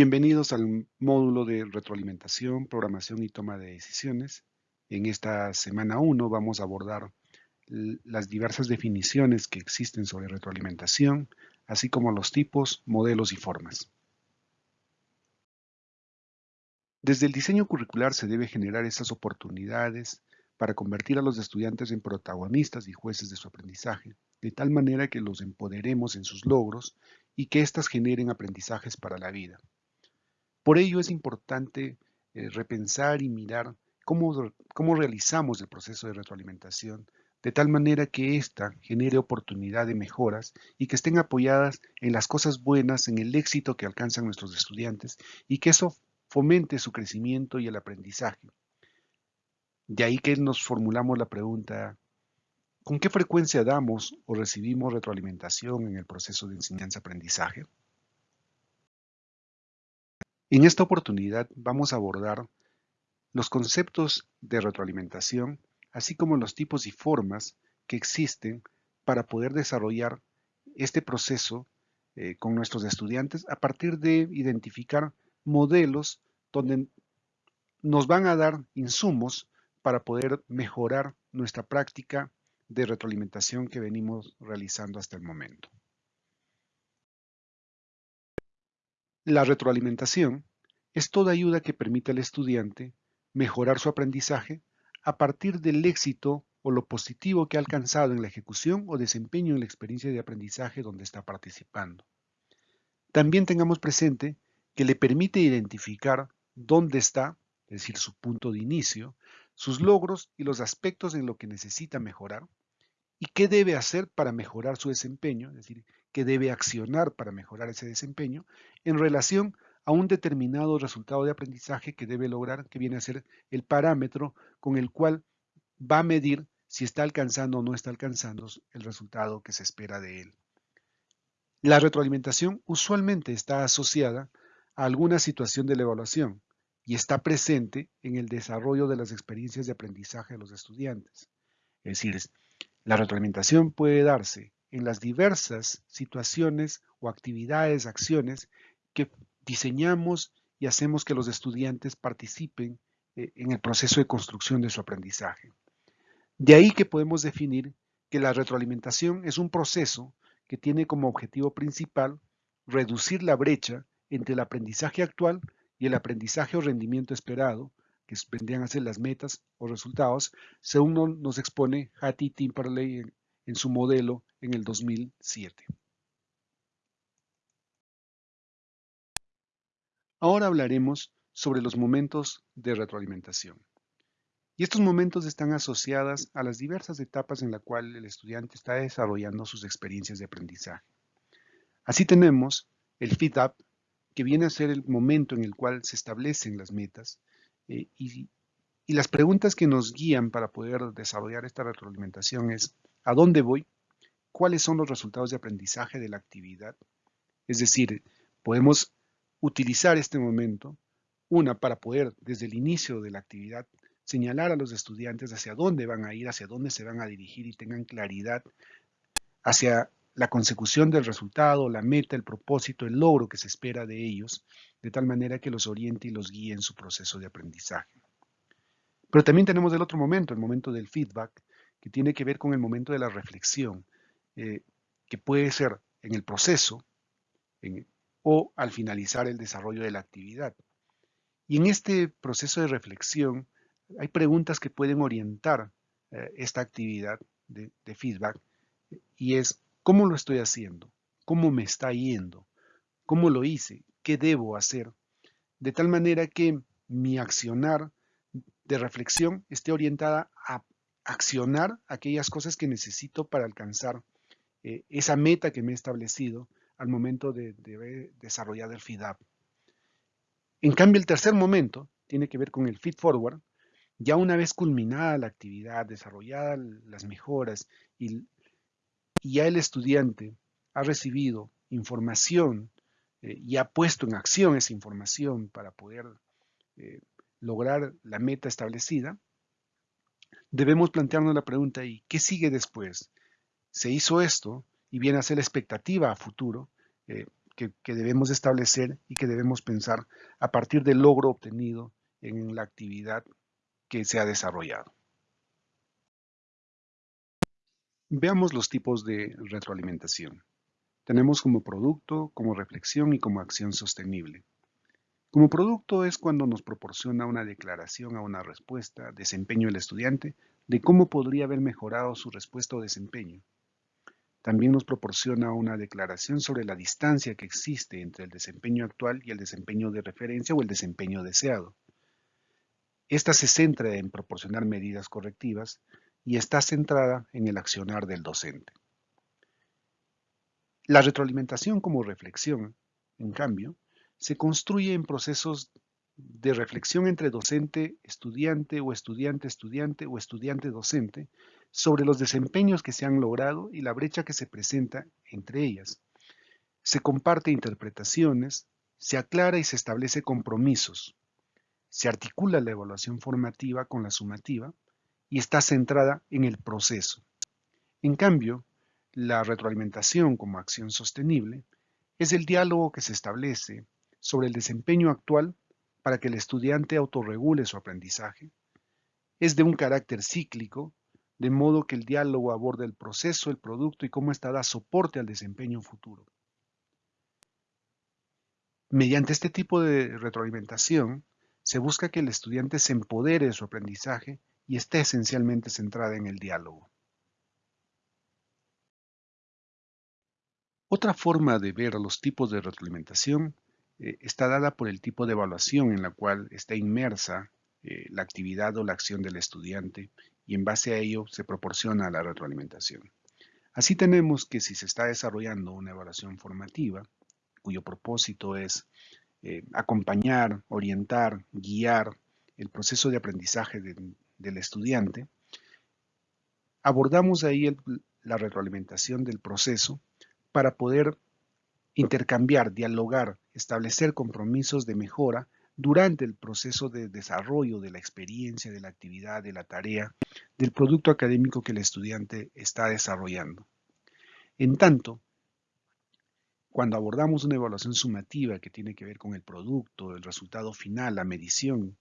Bienvenidos al módulo de retroalimentación, programación y toma de decisiones. En esta semana 1 vamos a abordar las diversas definiciones que existen sobre retroalimentación, así como los tipos, modelos y formas. Desde el diseño curricular se debe generar esas oportunidades para convertir a los estudiantes en protagonistas y jueces de su aprendizaje, de tal manera que los empoderemos en sus logros y que éstas generen aprendizajes para la vida. Por ello es importante eh, repensar y mirar cómo, cómo realizamos el proceso de retroalimentación de tal manera que ésta genere oportunidad de mejoras y que estén apoyadas en las cosas buenas, en el éxito que alcanzan nuestros estudiantes y que eso fomente su crecimiento y el aprendizaje. De ahí que nos formulamos la pregunta, ¿con qué frecuencia damos o recibimos retroalimentación en el proceso de enseñanza-aprendizaje? En esta oportunidad vamos a abordar los conceptos de retroalimentación, así como los tipos y formas que existen para poder desarrollar este proceso eh, con nuestros estudiantes a partir de identificar modelos donde nos van a dar insumos para poder mejorar nuestra práctica de retroalimentación que venimos realizando hasta el momento. La retroalimentación es toda ayuda que permite al estudiante mejorar su aprendizaje a partir del éxito o lo positivo que ha alcanzado en la ejecución o desempeño en la experiencia de aprendizaje donde está participando. También tengamos presente que le permite identificar dónde está, es decir, su punto de inicio, sus logros y los aspectos en lo que necesita mejorar, y qué debe hacer para mejorar su desempeño, es decir, qué debe accionar para mejorar ese desempeño en relación a un determinado resultado de aprendizaje que debe lograr, que viene a ser el parámetro con el cual va a medir si está alcanzando o no está alcanzando el resultado que se espera de él. La retroalimentación usualmente está asociada a alguna situación de la evaluación y está presente en el desarrollo de las experiencias de aprendizaje de los estudiantes. Es decir, la retroalimentación puede darse en las diversas situaciones o actividades, acciones que diseñamos y hacemos que los estudiantes participen eh, en el proceso de construcción de su aprendizaje. De ahí que podemos definir que la retroalimentación es un proceso que tiene como objetivo principal reducir la brecha entre el aprendizaje actual y el aprendizaje o rendimiento esperado, que vendrían a ser las metas o resultados, según nos expone Hattie Timperley su modelo en el 2007. Ahora hablaremos sobre los momentos de retroalimentación. Y estos momentos están asociados a las diversas etapas en las cuales el estudiante está desarrollando sus experiencias de aprendizaje. Así tenemos el feedback, que viene a ser el momento en el cual se establecen las metas eh, y, y las preguntas que nos guían para poder desarrollar esta retroalimentación es ¿a dónde voy? ¿Cuáles son los resultados de aprendizaje de la actividad? Es decir, podemos utilizar este momento, una, para poder desde el inicio de la actividad señalar a los estudiantes hacia dónde van a ir, hacia dónde se van a dirigir y tengan claridad hacia la consecución del resultado, la meta, el propósito, el logro que se espera de ellos, de tal manera que los oriente y los guíe en su proceso de aprendizaje. Pero también tenemos el otro momento, el momento del feedback, que tiene que ver con el momento de la reflexión, eh, que puede ser en el proceso, o al finalizar el desarrollo de la actividad. Y en este proceso de reflexión hay preguntas que pueden orientar eh, esta actividad de, de feedback y es ¿cómo lo estoy haciendo? ¿Cómo me está yendo? ¿Cómo lo hice? ¿Qué debo hacer? De tal manera que mi accionar de reflexión esté orientada a accionar aquellas cosas que necesito para alcanzar eh, esa meta que me he establecido al momento de, desarrollar el feed-up. En cambio, el tercer momento tiene que ver con el feed forward. Ya una vez culminada la actividad, desarrolladas las mejoras y, ya el estudiante ha recibido información eh, y ha puesto en acción esa información para poder eh, lograr la meta establecida, debemos plantearnos la pregunta, ¿y qué sigue después? ¿Se hizo esto? y viene a ser la expectativa a futuro, eh, que, que debemos establecer y que debemos pensar a partir del logro obtenido en la actividad que se ha desarrollado. Veamos los tipos de retroalimentación. Tenemos como producto, como reflexión y como acción sostenible. Como producto es cuando nos proporciona una declaración a una respuesta, desempeño del estudiante, de cómo podría haber mejorado su respuesta o desempeño. También nos proporciona una declaración sobre la distancia que existe entre el desempeño actual y el desempeño de referencia o el desempeño deseado. Esta se centra en proporcionar medidas correctivas y está centrada en el accionar del docente. La retroalimentación como reflexión, en cambio, se construye en procesos de reflexión entre docente-estudiante o estudiante-estudiante o estudiante-docente sobre los desempeños que se han logrado y la brecha que se presenta entre ellas. Se comparte interpretaciones, se aclara y se establece compromisos. Se articula la evaluación formativa con la sumativa y está centrada en el proceso. En cambio, la retroalimentación como acción sostenible es el diálogo que se establece sobre el desempeño actual para que el estudiante autorregule su aprendizaje. Es de un carácter cíclico, de modo que el diálogo aborda el proceso, el producto y cómo está da soporte al desempeño futuro. Mediante este tipo de retroalimentación, se busca que el estudiante se empodere de su aprendizaje y esté esencialmente centrada en el diálogo. Otra forma de ver los tipos de retroalimentación eh, está dada por el tipo de evaluación en la cual está inmersa eh, la actividad o la acción del estudiante y en base a ello se proporciona la retroalimentación. Así tenemos que si se está desarrollando una evaluación formativa, cuyo propósito es eh, acompañar, orientar, guiar el proceso de aprendizaje del estudiante, abordamos ahí la retroalimentación del proceso para poder intercambiar, dialogar, establecer compromisos de mejora durante el proceso de desarrollo de la experiencia, de la actividad, de la tarea, del producto académico que el estudiante está desarrollando. En tanto, cuando abordamos una evaluación sumativa que tiene que ver con el producto, el resultado final, la medición,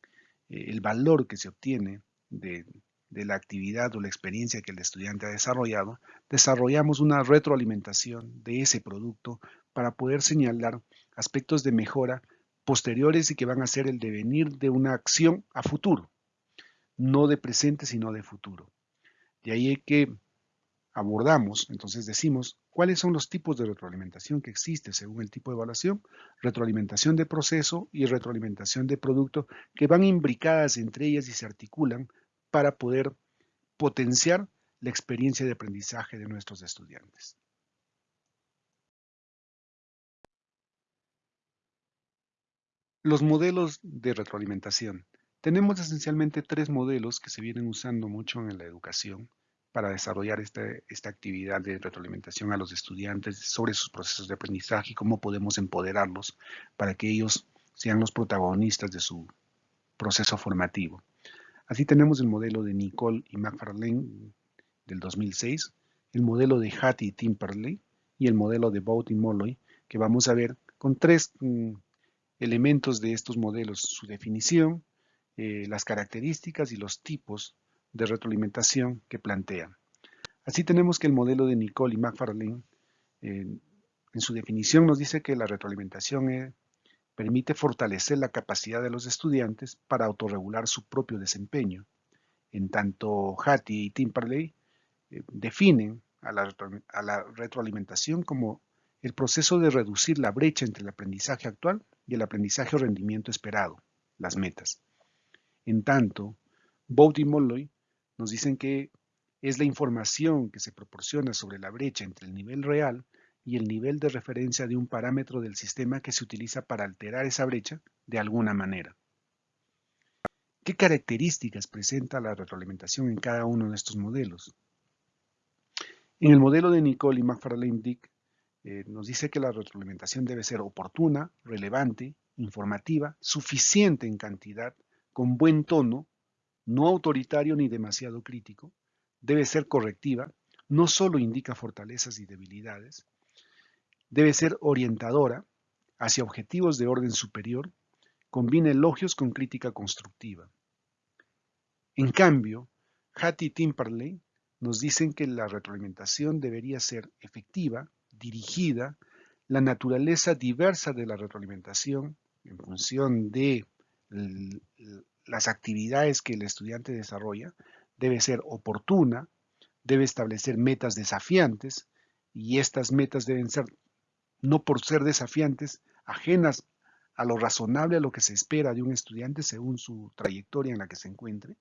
eh, el valor que se obtiene de, de la actividad o la experiencia que el estudiante ha desarrollado, desarrollamos una retroalimentación de ese producto para poder señalar aspectos de mejora posteriores y que van a ser el devenir de una acción a futuro, no de presente sino de futuro. De ahí que abordamos, entonces decimos, cuáles son los tipos de retroalimentación que existe según el tipo de evaluación, retroalimentación de proceso y retroalimentación de producto que van imbricadas entre ellas y se articulan para poder potenciar la experiencia de aprendizaje de nuestros estudiantes. Los modelos de retroalimentación. Tenemos esencialmente tres modelos que se vienen usando mucho en la educación para desarrollar esta, esta, actividad de retroalimentación a los estudiantes sobre sus procesos de aprendizaje y cómo podemos empoderarlos para que ellos sean los protagonistas de su proceso formativo. Así tenemos el modelo de Nicole y McFarlane del 2006, el modelo de Hattie y Timperley y el modelo de Bout y Molloy, que vamos a ver con tres mm, elementos de estos modelos, su definición, eh, las características y los tipos de retroalimentación que plantean. Así tenemos que el modelo de Nicole y McFarlane en su definición nos dice que la retroalimentación es permite fortalecer la capacidad de los estudiantes para autorregular su propio desempeño. En tanto, Hattie y Timperley eh, definen a la, a la retroalimentación como el proceso de reducir la brecha entre el aprendizaje actual y el aprendizaje o rendimiento esperado, las metas. En tanto, Bout y Molloy nos dicen que es la información que se proporciona sobre la brecha entre el nivel real y el nivel de referencia de un parámetro del sistema que se utiliza para alterar esa brecha de alguna manera. ¿Qué características presenta la retroalimentación en cada uno de estos modelos? En el modelo de Nicole y McFarlane Dick eh, nos dice que la retroalimentación debe ser oportuna, relevante, informativa, suficiente en cantidad, con buen tono, no autoritario ni demasiado crítico, debe ser correctiva, no solo indica fortalezas y debilidades, Debe ser orientadora hacia objetivos de orden superior, combina elogios con crítica constructiva. En cambio, Hattie Timperley nos dicen que la retroalimentación debería ser efectiva, dirigida, la naturaleza diversa de la retroalimentación en función de las actividades que el estudiante desarrolla, debe ser oportuna, debe establecer metas desafiantes y estas metas deben ser, no por ser desafiantes, ajenas a lo razonable, a lo que se espera de un estudiante según su trayectoria en la que se encuentre,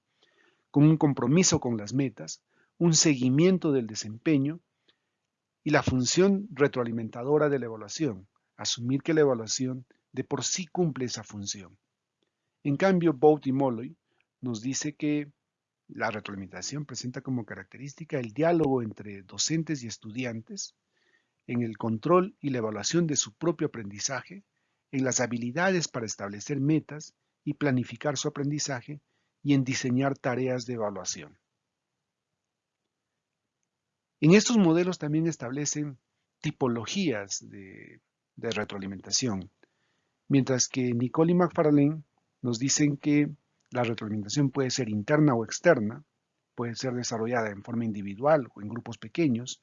con un compromiso con las metas, un seguimiento del desempeño y la función retroalimentadora de la evaluación, asumir que la evaluación de por sí cumple esa función. En cambio, Bout y Molloy nos dice que la retroalimentación presenta como característica el diálogo entre docentes y estudiantes en el control y la evaluación de su propio aprendizaje, en las habilidades para establecer metas y planificar su aprendizaje y en diseñar tareas de evaluación. En estos modelos también establecen tipologías de, retroalimentación, mientras que Nicole y McFarlane nos dicen que la retroalimentación puede ser interna o externa, puede ser desarrollada en forma individual o en grupos pequeños,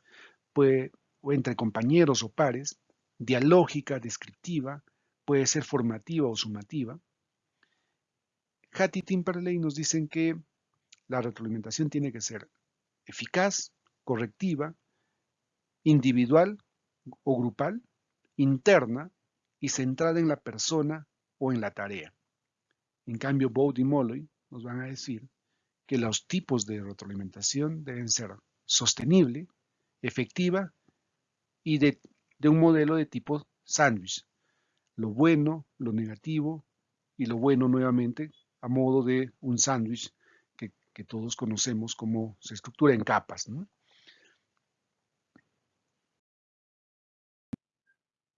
puede, o entre compañeros o pares, dialógica, descriptiva, puede ser formativa o sumativa. Hattie Timperley nos dicen que la retroalimentación tiene que ser eficaz, correctiva, individual o grupal, interna y centrada en la persona o en la tarea. En cambio, Bode y Molloy nos van a decir que los tipos de retroalimentación deben ser sostenible, efectiva y de, un modelo de tipo sándwich. Lo bueno, lo negativo y lo bueno nuevamente a modo de un sándwich que, que, todos conocemos como se estructura en capas.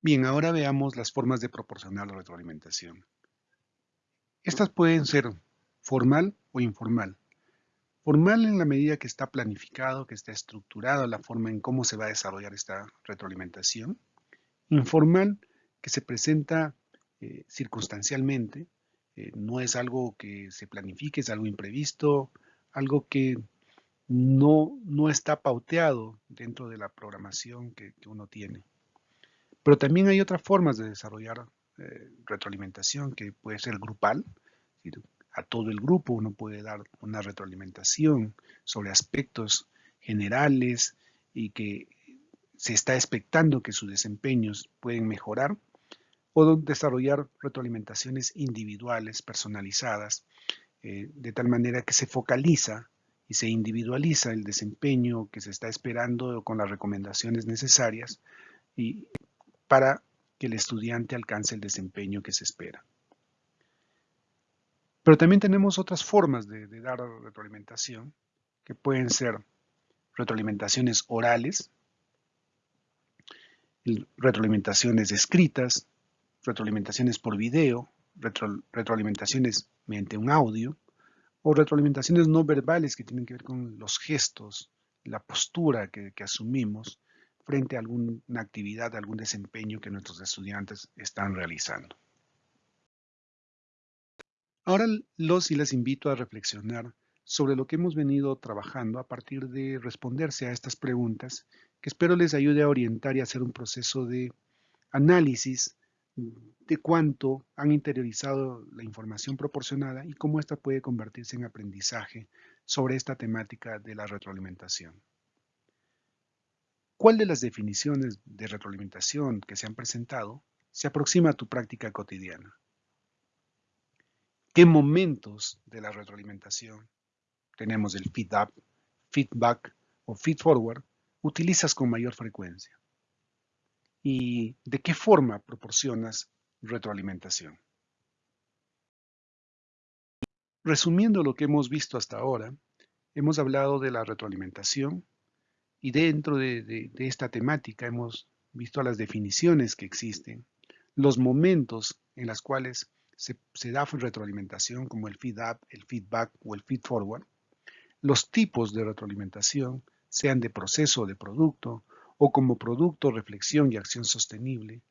Bien, ahora veamos las formas de proporcionar la retroalimentación. Estas pueden ser formal o informal. Formal en la medida que está planificado, que está estructurada la forma en cómo se va a desarrollar esta retroalimentación. Informal, que se presenta eh, circunstancialmente, eh, no es algo que se planifique, es algo imprevisto, algo que no, no está pauteado dentro de la programación que, que uno tiene. Pero también hay otras formas de desarrollar eh, retroalimentación que puede ser grupal, a todo el grupo uno puede dar una retroalimentación sobre aspectos generales y que se está expectando que sus desempeños pueden mejorar o desarrollar retroalimentaciones individuales, personalizadas, eh, de tal manera que se focaliza y se individualiza el desempeño que se está esperando con las recomendaciones necesarias y para que el estudiante alcance el desempeño que se espera. Pero también tenemos otras formas de, dar retroalimentación, que pueden ser retroalimentaciones orales, retroalimentaciones escritas, retroalimentaciones por video, retroalimentaciones mediante un audio, o retroalimentaciones no verbales que tienen que ver con los gestos, la postura que asumimos frente a alguna actividad, algún desempeño que nuestros estudiantes están realizando. Ahora los y las invito a reflexionar sobre lo que hemos venido trabajando a partir de responderse a estas preguntas que espero les ayude a orientar y hacer un proceso de análisis de cuánto han interiorizado la información proporcionada y cómo ésta puede convertirse en aprendizaje sobre esta temática de la retroalimentación. ¿Cuál de las definiciones de retroalimentación que se han presentado se aproxima a tu práctica cotidiana? ¿Qué momentos de la retroalimentación, tenemos el feedback, feedback o feedforward, utilizas con mayor frecuencia? ¿Y de qué forma proporcionas retroalimentación? Resumiendo lo que hemos visto hasta ahora, hemos hablado de la retroalimentación y dentro de, esta temática hemos visto las definiciones que existen, los momentos en los cuales se, da retroalimentación como el feedback, el feedback o el feedforward, los tipos de retroalimentación, sean de proceso o de producto, o como producto, reflexión y acción sostenible,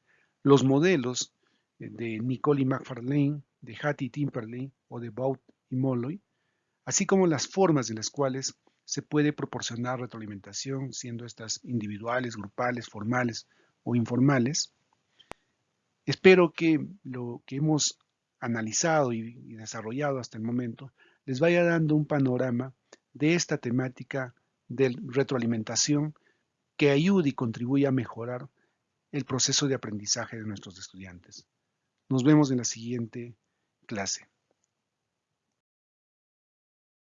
los modelos de Nicole y McFarlane, de Hattie Timperley o de Baut y Molloy, así como las formas en las cuales se puede proporcionar retroalimentación, siendo estas individuales, grupales, formales o informales. Espero que lo que hemos analizado y, desarrollado hasta el momento les vaya dando un panorama de esta temática de retroalimentación que ayude y contribuye a mejorar el proceso de aprendizaje de nuestros estudiantes. Nos vemos en la siguiente clase.